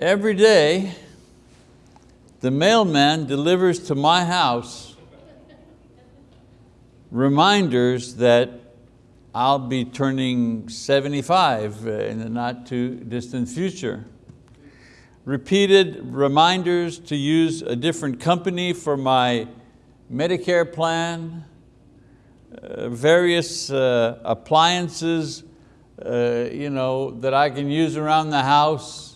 Every day, the mailman delivers to my house reminders that I'll be turning 75 in the not too distant future. Repeated reminders to use a different company for my Medicare plan, uh, various uh, appliances uh, you know, that I can use around the house,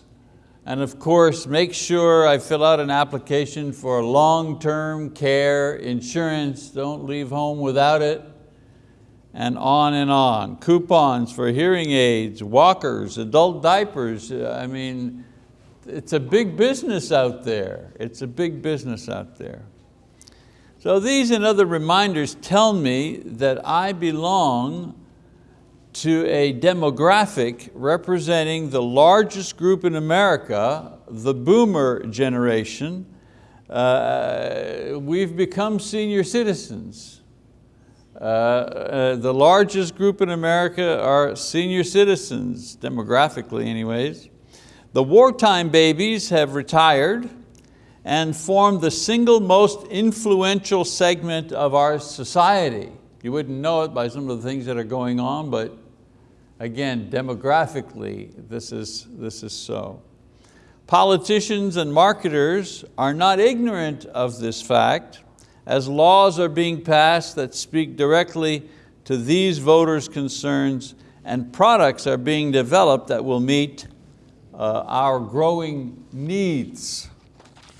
and of course, make sure I fill out an application for long-term care insurance. Don't leave home without it. And on and on. Coupons for hearing aids, walkers, adult diapers. Uh, I mean, it's a big business out there. It's a big business out there. So these and other reminders tell me that I belong to a demographic representing the largest group in America, the boomer generation. Uh, we've become senior citizens. Uh, uh, the largest group in America are senior citizens, demographically anyways. The wartime babies have retired and form the single most influential segment of our society. You wouldn't know it by some of the things that are going on, but Again, demographically, this is, this is so. Politicians and marketers are not ignorant of this fact as laws are being passed that speak directly to these voters' concerns and products are being developed that will meet uh, our growing needs.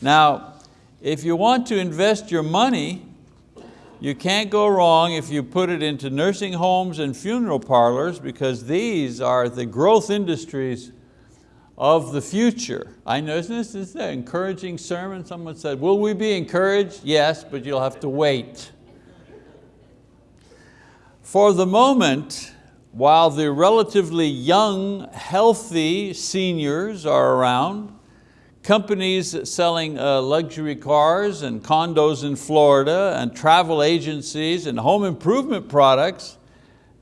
Now, if you want to invest your money you can't go wrong if you put it into nursing homes and funeral parlors because these are the growth industries of the future. I know, isn't this, is an encouraging sermon? Someone said, will we be encouraged? Yes, but you'll have to wait. For the moment, while the relatively young, healthy seniors are around, companies selling uh, luxury cars and condos in Florida and travel agencies and home improvement products,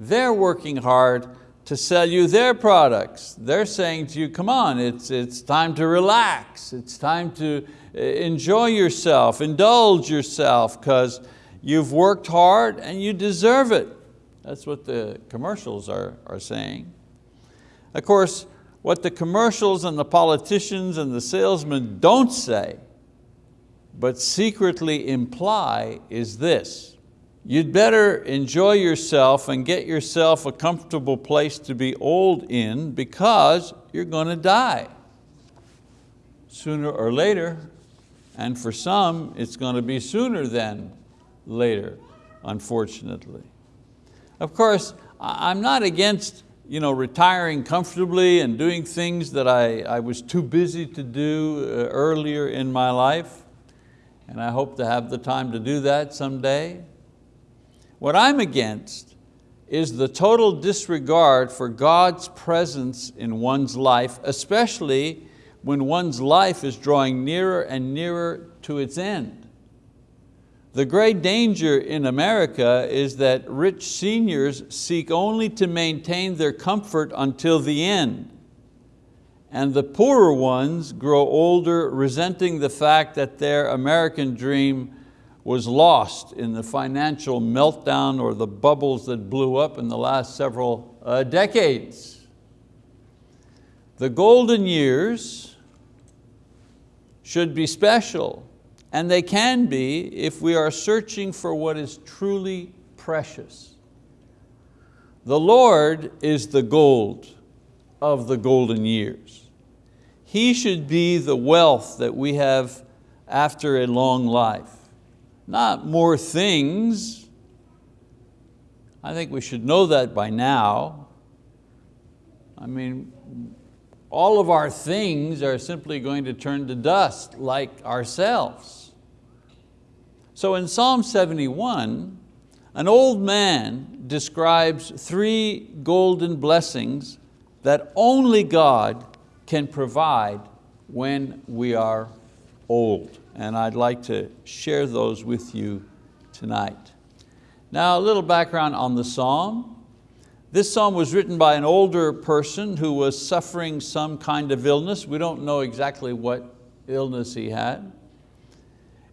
they're working hard to sell you their products. They're saying to you, come on, it's, it's time to relax. It's time to uh, enjoy yourself, indulge yourself because you've worked hard and you deserve it. That's what the commercials are, are saying. Of course, what the commercials and the politicians and the salesmen don't say, but secretly imply is this. You'd better enjoy yourself and get yourself a comfortable place to be old in because you're going to die sooner or later. And for some, it's going to be sooner than later, unfortunately. Of course, I'm not against you know, retiring comfortably and doing things that I, I was too busy to do uh, earlier in my life. And I hope to have the time to do that someday. What I'm against is the total disregard for God's presence in one's life, especially when one's life is drawing nearer and nearer to its end. The great danger in America is that rich seniors seek only to maintain their comfort until the end. And the poorer ones grow older resenting the fact that their American dream was lost in the financial meltdown or the bubbles that blew up in the last several uh, decades. The golden years should be special and they can be if we are searching for what is truly precious. The Lord is the gold of the golden years. He should be the wealth that we have after a long life. Not more things. I think we should know that by now. I mean, all of our things are simply going to turn to dust like ourselves. So in Psalm 71, an old man describes three golden blessings that only God can provide when we are old. And I'd like to share those with you tonight. Now a little background on the Psalm. This psalm was written by an older person who was suffering some kind of illness. We don't know exactly what illness he had.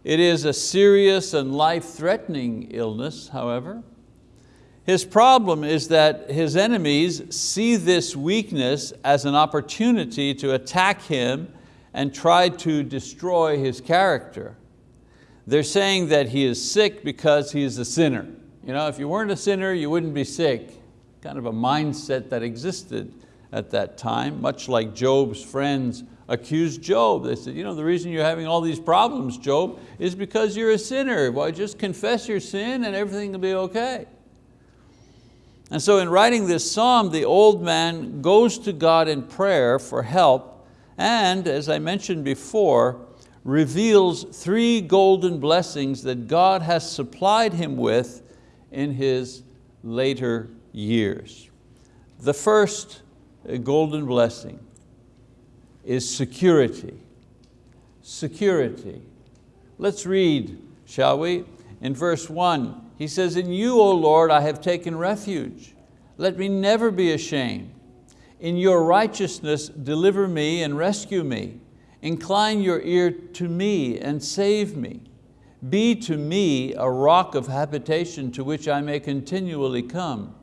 It is a serious and life-threatening illness, however. His problem is that his enemies see this weakness as an opportunity to attack him and try to destroy his character. They're saying that he is sick because he is a sinner. You know, if you weren't a sinner, you wouldn't be sick. Kind of a mindset that existed at that time, much like Job's friends accused Job. They said, you know, the reason you're having all these problems, Job, is because you're a sinner. Why, just confess your sin and everything will be okay. And so in writing this psalm, the old man goes to God in prayer for help and, as I mentioned before, reveals three golden blessings that God has supplied him with in his later years. The first golden blessing is security. Security. Let's read, shall we? In verse one, he says, in you, O Lord, I have taken refuge. Let me never be ashamed. In your righteousness, deliver me and rescue me. Incline your ear to me and save me. Be to me a rock of habitation to which I may continually come.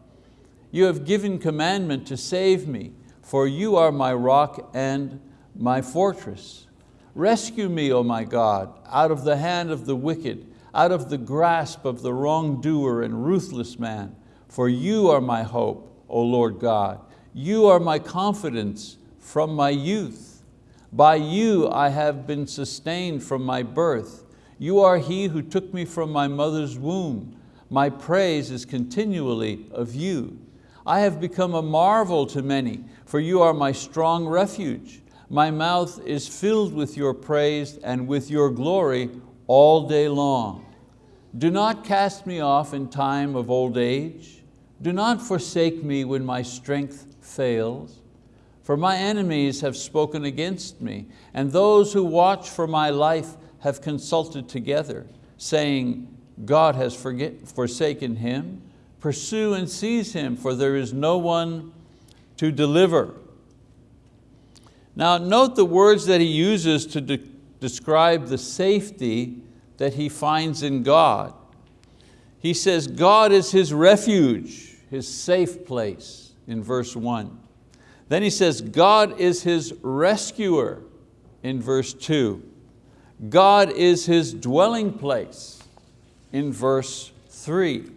You have given commandment to save me, for you are my rock and my fortress. Rescue me, O my God, out of the hand of the wicked, out of the grasp of the wrongdoer and ruthless man. For you are my hope, O Lord God. You are my confidence from my youth. By you I have been sustained from my birth. You are he who took me from my mother's womb. My praise is continually of you. I have become a marvel to many, for you are my strong refuge. My mouth is filled with your praise and with your glory all day long. Do not cast me off in time of old age. Do not forsake me when my strength fails. For my enemies have spoken against me, and those who watch for my life have consulted together, saying, God has forsaken him. Pursue and seize him, for there is no one to deliver. Now note the words that he uses to de describe the safety that he finds in God. He says God is his refuge, his safe place in verse one. Then he says God is his rescuer in verse two. God is his dwelling place in verse three.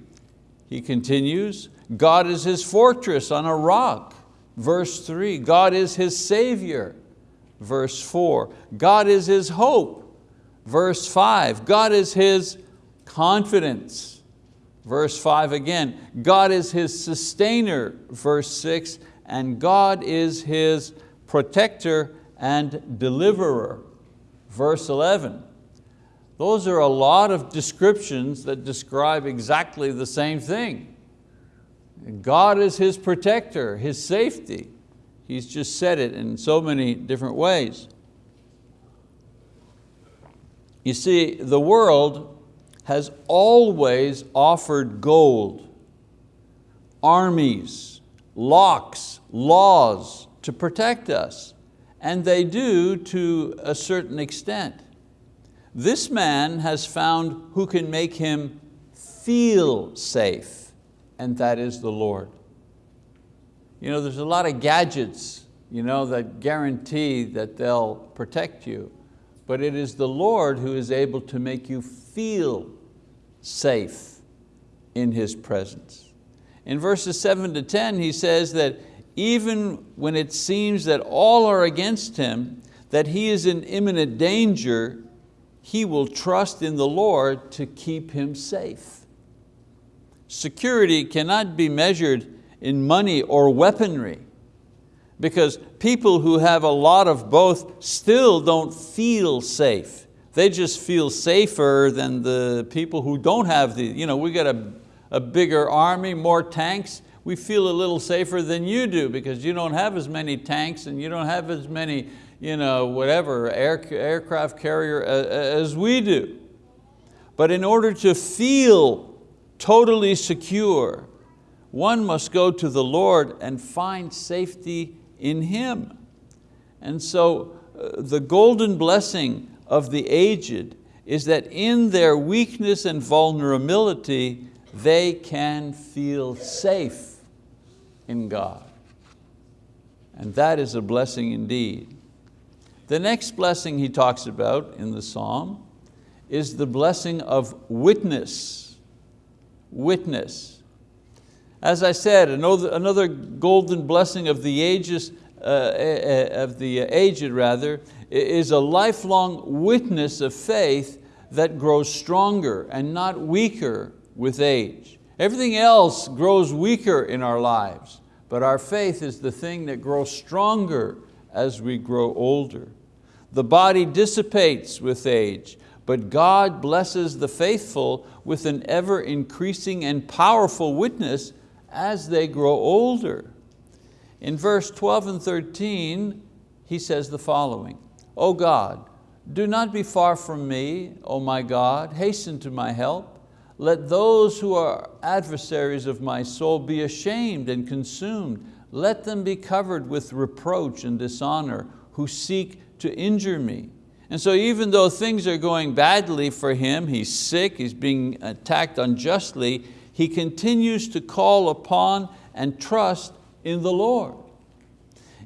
He continues, God is his fortress on a rock. Verse three, God is his savior. Verse four, God is his hope. Verse five, God is his confidence. Verse five again, God is his sustainer. Verse six, and God is his protector and deliverer. Verse 11. Those are a lot of descriptions that describe exactly the same thing. God is his protector, his safety. He's just said it in so many different ways. You see, the world has always offered gold, armies, locks, laws to protect us, and they do to a certain extent. This man has found who can make him feel safe, and that is the Lord. You know, there's a lot of gadgets you know, that guarantee that they'll protect you but it is the Lord who is able to make you feel safe in His presence. In verses seven to 10, he says that even when it seems that all are against him, that he is in imminent danger, he will trust in the Lord to keep him safe. Security cannot be measured in money or weaponry because people who have a lot of both still don't feel safe. They just feel safer than the people who don't have the, you know, we got a, a bigger army, more tanks, we feel a little safer than you do because you don't have as many tanks and you don't have as many, you know, whatever, air, aircraft carrier as we do. But in order to feel totally secure, one must go to the Lord and find safety in Him. And so uh, the golden blessing of the aged is that in their weakness and vulnerability, they can feel safe in God. And that is a blessing indeed. The next blessing he talks about in the Psalm is the blessing of witness. Witness. As I said, another golden blessing of the ages, uh, uh, of the aged rather, is a lifelong witness of faith that grows stronger and not weaker with age. Everything else grows weaker in our lives, but our faith is the thing that grows stronger as we grow older. The body dissipates with age, but God blesses the faithful with an ever increasing and powerful witness as they grow older. In verse 12 and 13, he says the following, O God, do not be far from me, O my God, hasten to my help. Let those who are adversaries of my soul be ashamed and consumed. Let them be covered with reproach and dishonor who seek to injure me. And so even though things are going badly for him, he's sick, he's being attacked unjustly, he continues to call upon and trust in the Lord.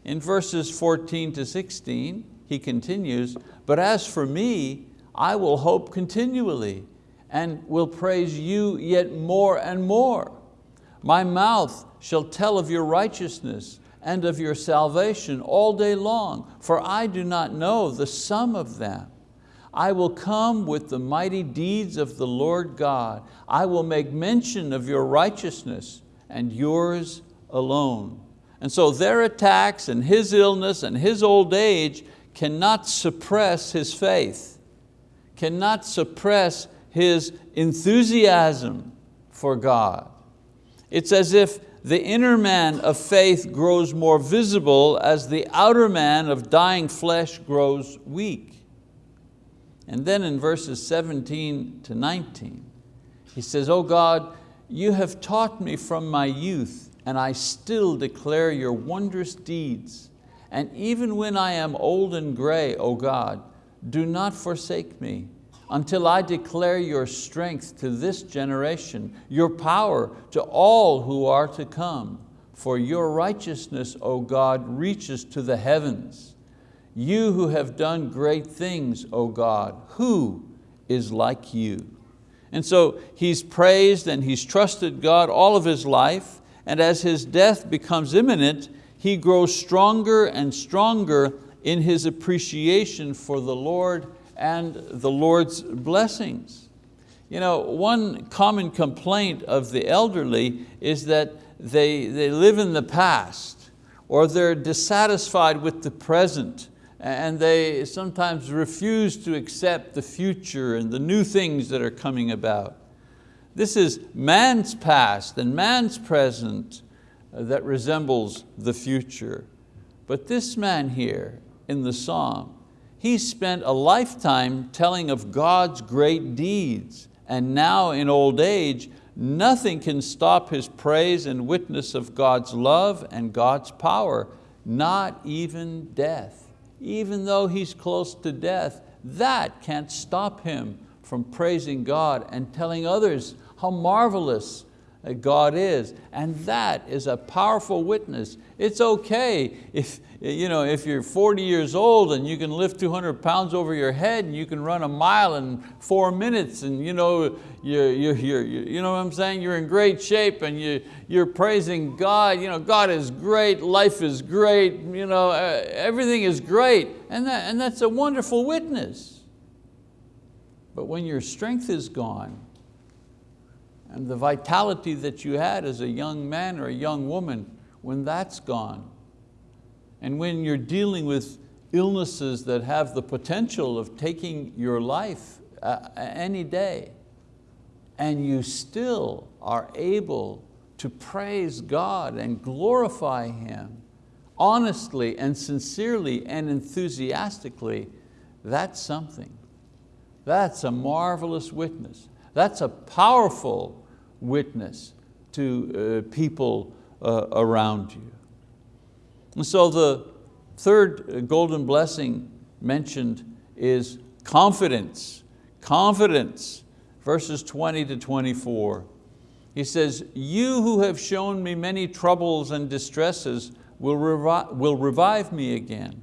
In verses 14 to 16, he continues, but as for me, I will hope continually and will praise you yet more and more. My mouth shall tell of your righteousness and of your salvation all day long, for I do not know the sum of them. I will come with the mighty deeds of the Lord God. I will make mention of your righteousness and yours alone. And so their attacks and his illness and his old age cannot suppress his faith, cannot suppress his enthusiasm for God. It's as if the inner man of faith grows more visible as the outer man of dying flesh grows weak. And then in verses 17 to 19, he says, Oh God, you have taught me from my youth, and I still declare your wondrous deeds. And even when I am old and gray, O God, do not forsake me until I declare your strength to this generation, your power to all who are to come. For your righteousness, O God, reaches to the heavens. You who have done great things, O God, who is like you? And so he's praised and he's trusted God all of his life, and as his death becomes imminent, he grows stronger and stronger in his appreciation for the Lord and the Lord's blessings. You know, one common complaint of the elderly is that they, they live in the past or they're dissatisfied with the present and they sometimes refuse to accept the future and the new things that are coming about. This is man's past and man's present that resembles the future. But this man here in the Psalm he spent a lifetime telling of God's great deeds, and now in old age, nothing can stop his praise and witness of God's love and God's power, not even death. Even though he's close to death, that can't stop him from praising God and telling others how marvelous uh, God is. And that is a powerful witness. It's okay if, you know, if you're 40 years old and you can lift 200 pounds over your head and you can run a mile in four minutes and you know, you're, you're, you're, you know what I'm saying? You're in great shape and you, you're praising God. You know, God is great, life is great, you know, everything is great. And, that, and that's a wonderful witness. But when your strength is gone, and the vitality that you had as a young man or a young woman, when that's gone, and when you're dealing with illnesses that have the potential of taking your life uh, any day, and you still are able to praise God and glorify Him honestly and sincerely and enthusiastically, that's something. That's a marvelous witness. That's a powerful witness to uh, people uh, around you. And so the third golden blessing mentioned is confidence. Confidence, verses 20 to 24. He says, you who have shown me many troubles and distresses will, revi will revive me again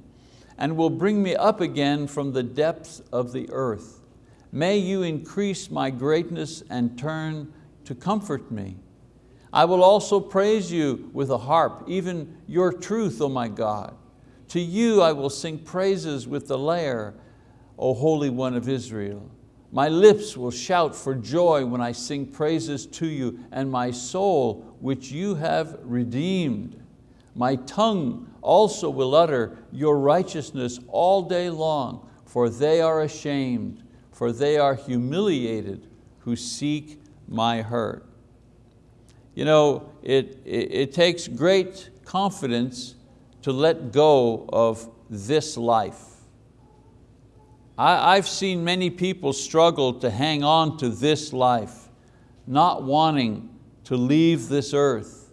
and will bring me up again from the depths of the earth. May you increase my greatness and turn to comfort me. I will also praise you with a harp, even your truth, O my God. To you I will sing praises with the lyre, O Holy One of Israel. My lips will shout for joy when I sing praises to you, and my soul, which you have redeemed. My tongue also will utter your righteousness all day long, for they are ashamed for they are humiliated who seek my hurt. You know, it, it, it takes great confidence to let go of this life. I, I've seen many people struggle to hang on to this life, not wanting to leave this earth.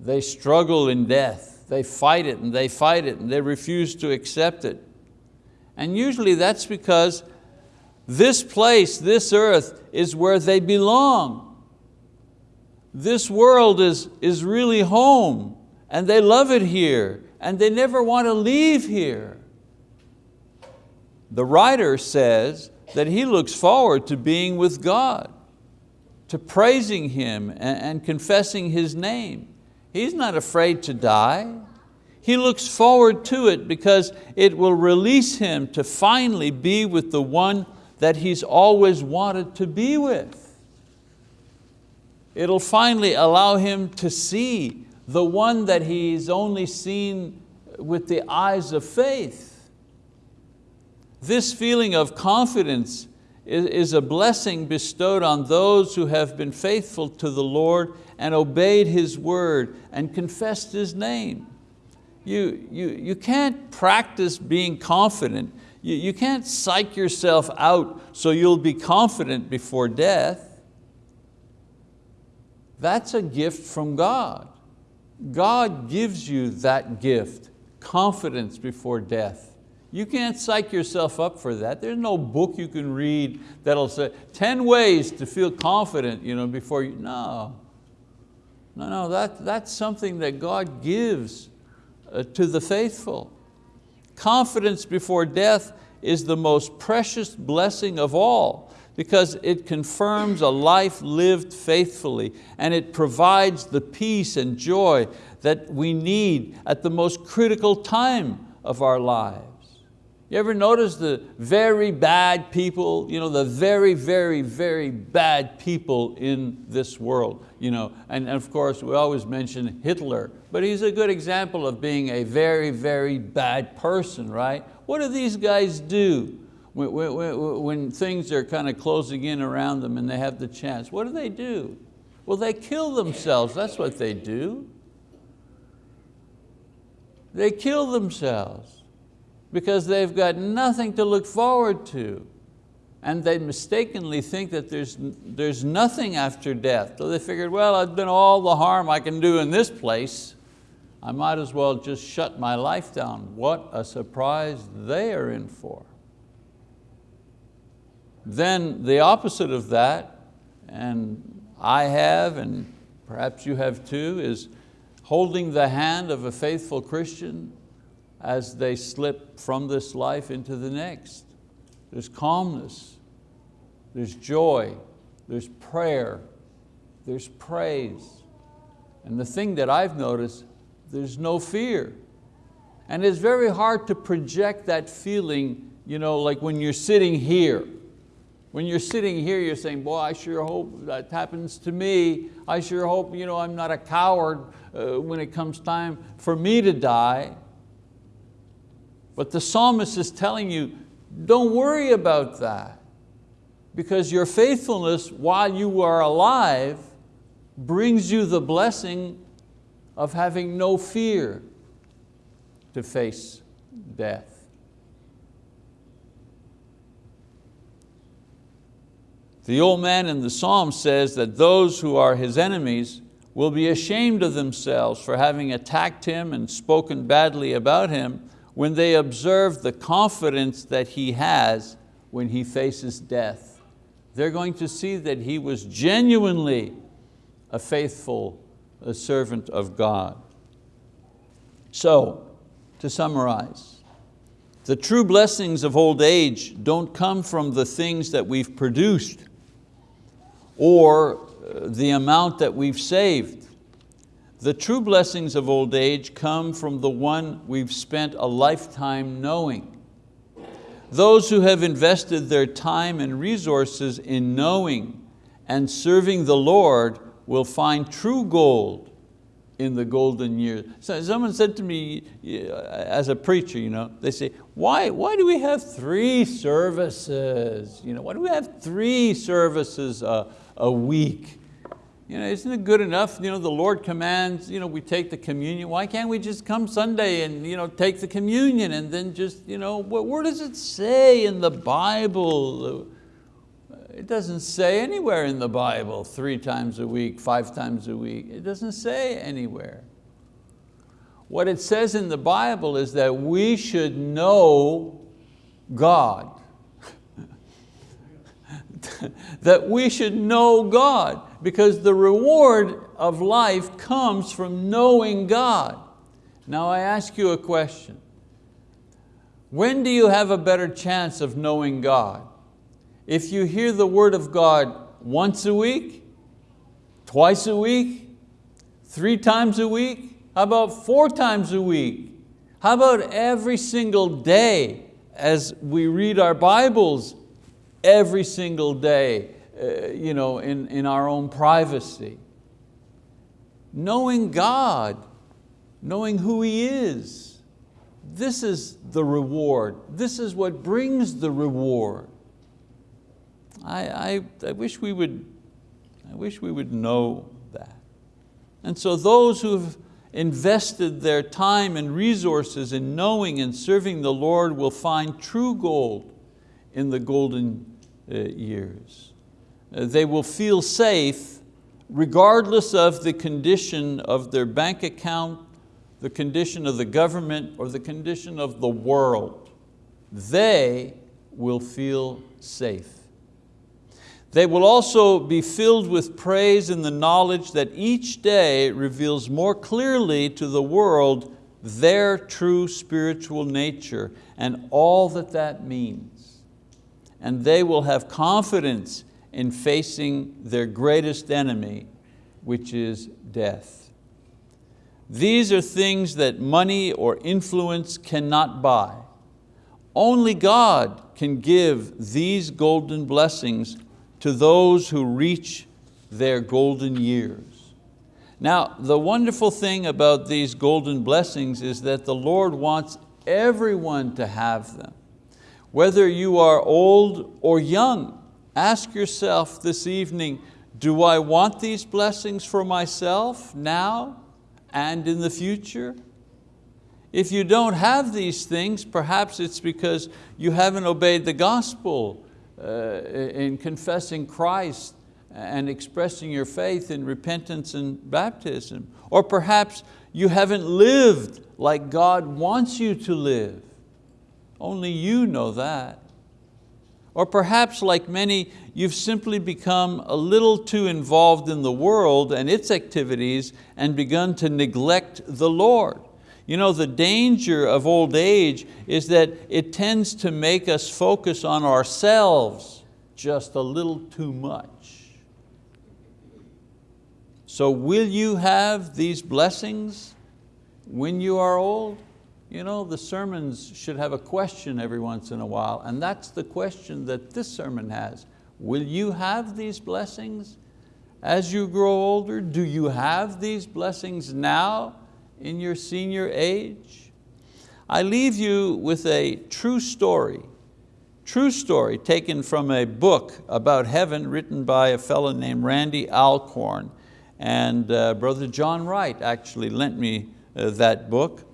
They struggle in death. They fight it and they fight it and they refuse to accept it. And usually that's because this place, this earth, is where they belong. This world is, is really home and they love it here and they never want to leave here. The writer says that he looks forward to being with God, to praising Him and, and confessing His name. He's not afraid to die. He looks forward to it because it will release him to finally be with the one that he's always wanted to be with. It'll finally allow him to see the one that he's only seen with the eyes of faith. This feeling of confidence is a blessing bestowed on those who have been faithful to the Lord and obeyed His word and confessed His name. You, you, you can't practice being confident you, you can't psych yourself out so you'll be confident before death. That's a gift from God. God gives you that gift, confidence before death. You can't psych yourself up for that. There's no book you can read that'll say 10 ways to feel confident you know, before you, no. No, no, that, that's something that God gives uh, to the faithful. Confidence before death is the most precious blessing of all because it confirms a life lived faithfully and it provides the peace and joy that we need at the most critical time of our lives. You ever notice the very bad people, you know, the very, very, very bad people in this world? You know, and, and of course, we always mention Hitler, but he's a good example of being a very, very bad person, right? What do these guys do when, when, when things are kind of closing in around them and they have the chance? What do they do? Well, they kill themselves, that's what they do. They kill themselves because they've got nothing to look forward to. And they mistakenly think that there's, there's nothing after death. So they figured, well, I've done all the harm I can do in this place. I might as well just shut my life down. What a surprise they are in for. Then the opposite of that, and I have, and perhaps you have too, is holding the hand of a faithful Christian as they slip from this life into the next. There's calmness, there's joy, there's prayer, there's praise. And the thing that I've noticed, there's no fear. And it's very hard to project that feeling, you know, like when you're sitting here. When you're sitting here, you're saying, boy, I sure hope that happens to me. I sure hope you know, I'm not a coward uh, when it comes time for me to die. But the psalmist is telling you, don't worry about that because your faithfulness while you are alive brings you the blessing of having no fear to face death. The old man in the psalm says that those who are his enemies will be ashamed of themselves for having attacked him and spoken badly about him when they observe the confidence that he has when he faces death. They're going to see that he was genuinely a faithful a servant of God. So, to summarize, the true blessings of old age don't come from the things that we've produced or uh, the amount that we've saved. The true blessings of old age come from the one we've spent a lifetime knowing. Those who have invested their time and resources in knowing and serving the Lord will find true gold in the golden years. So someone said to me, as a preacher, you know, they say, why, why do we have three services? You know, why do we have three services a, a week? You know, isn't it good enough? You know, the Lord commands, you know, we take the communion. Why can't we just come Sunday and you know, take the communion and then just, you know, where does it say in the Bible? It doesn't say anywhere in the Bible, three times a week, five times a week. It doesn't say anywhere. What it says in the Bible is that we should know God. that we should know God because the reward of life comes from knowing God. Now I ask you a question. When do you have a better chance of knowing God? if you hear the word of God once a week, twice a week, three times a week, how about four times a week? How about every single day as we read our Bibles every single day uh, you know, in, in our own privacy? Knowing God, knowing who He is, this is the reward. This is what brings the reward. I, I, I, wish we would, I wish we would know that. And so those who've invested their time and resources in knowing and serving the Lord will find true gold in the golden uh, years. Uh, they will feel safe regardless of the condition of their bank account, the condition of the government, or the condition of the world. They will feel safe. They will also be filled with praise in the knowledge that each day reveals more clearly to the world their true spiritual nature and all that that means. And they will have confidence in facing their greatest enemy, which is death. These are things that money or influence cannot buy. Only God can give these golden blessings to those who reach their golden years. Now, the wonderful thing about these golden blessings is that the Lord wants everyone to have them. Whether you are old or young, ask yourself this evening, do I want these blessings for myself now and in the future? If you don't have these things, perhaps it's because you haven't obeyed the gospel uh, in confessing Christ and expressing your faith in repentance and baptism. Or perhaps you haven't lived like God wants you to live. Only you know that. Or perhaps like many, you've simply become a little too involved in the world and its activities and begun to neglect the Lord. You know, the danger of old age is that it tends to make us focus on ourselves just a little too much. So will you have these blessings when you are old? You know, the sermons should have a question every once in a while, and that's the question that this sermon has. Will you have these blessings as you grow older? Do you have these blessings now? in your senior age? I leave you with a true story, true story taken from a book about heaven written by a fellow named Randy Alcorn. And uh, Brother John Wright actually lent me uh, that book.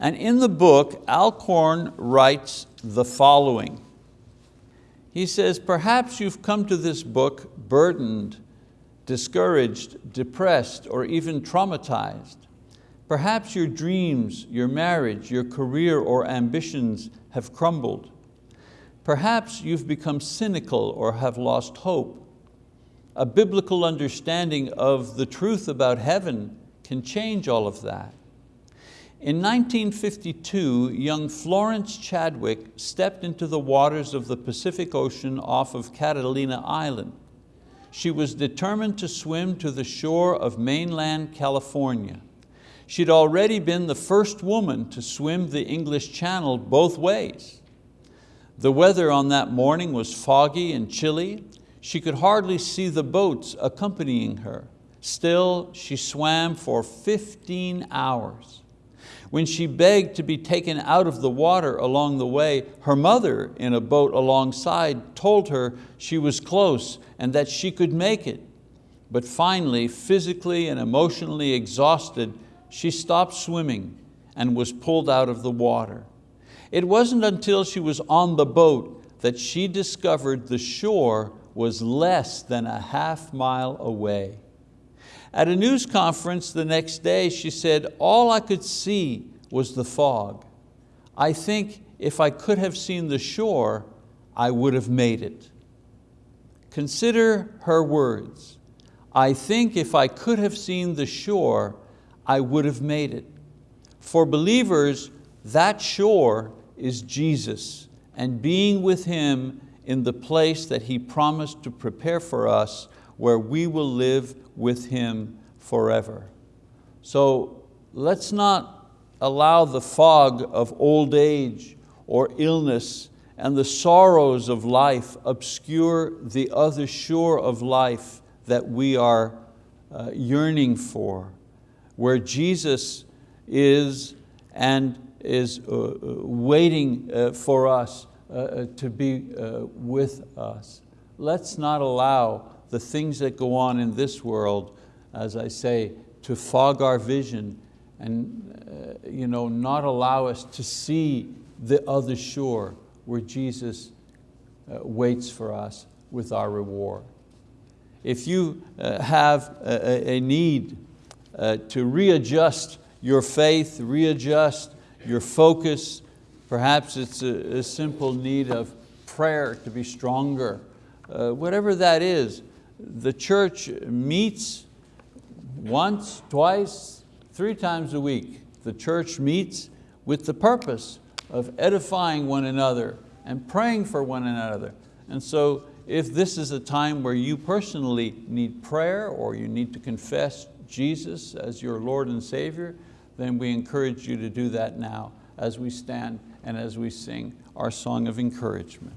And in the book, Alcorn writes the following. He says, perhaps you've come to this book burdened discouraged, depressed, or even traumatized. Perhaps your dreams, your marriage, your career or ambitions have crumbled. Perhaps you've become cynical or have lost hope. A biblical understanding of the truth about heaven can change all of that. In 1952, young Florence Chadwick stepped into the waters of the Pacific Ocean off of Catalina Island. She was determined to swim to the shore of mainland California. She'd already been the first woman to swim the English Channel both ways. The weather on that morning was foggy and chilly. She could hardly see the boats accompanying her. Still, she swam for 15 hours. When she begged to be taken out of the water along the way, her mother in a boat alongside told her she was close and that she could make it. But finally, physically and emotionally exhausted, she stopped swimming and was pulled out of the water. It wasn't until she was on the boat that she discovered the shore was less than a half mile away. At a news conference the next day, she said, all I could see was the fog. I think if I could have seen the shore, I would have made it. Consider her words. I think if I could have seen the shore, I would have made it. For believers, that shore is Jesus and being with Him in the place that He promised to prepare for us where we will live with Him forever. So let's not allow the fog of old age or illness and the sorrows of life obscure the other shore of life that we are uh, yearning for where Jesus is and is uh, uh, waiting uh, for us to be with us. Let's not allow the things that go on in this world, as I say, to fog our vision and you know, not allow us to see the other shore where Jesus waits for us with our reward. If you have a, a need uh, to readjust your faith, readjust your focus. Perhaps it's a, a simple need of prayer to be stronger. Uh, whatever that is, the church meets once, twice, three times a week. The church meets with the purpose of edifying one another and praying for one another. And so if this is a time where you personally need prayer or you need to confess Jesus as your Lord and Savior, then we encourage you to do that now as we stand and as we sing our song of encouragement.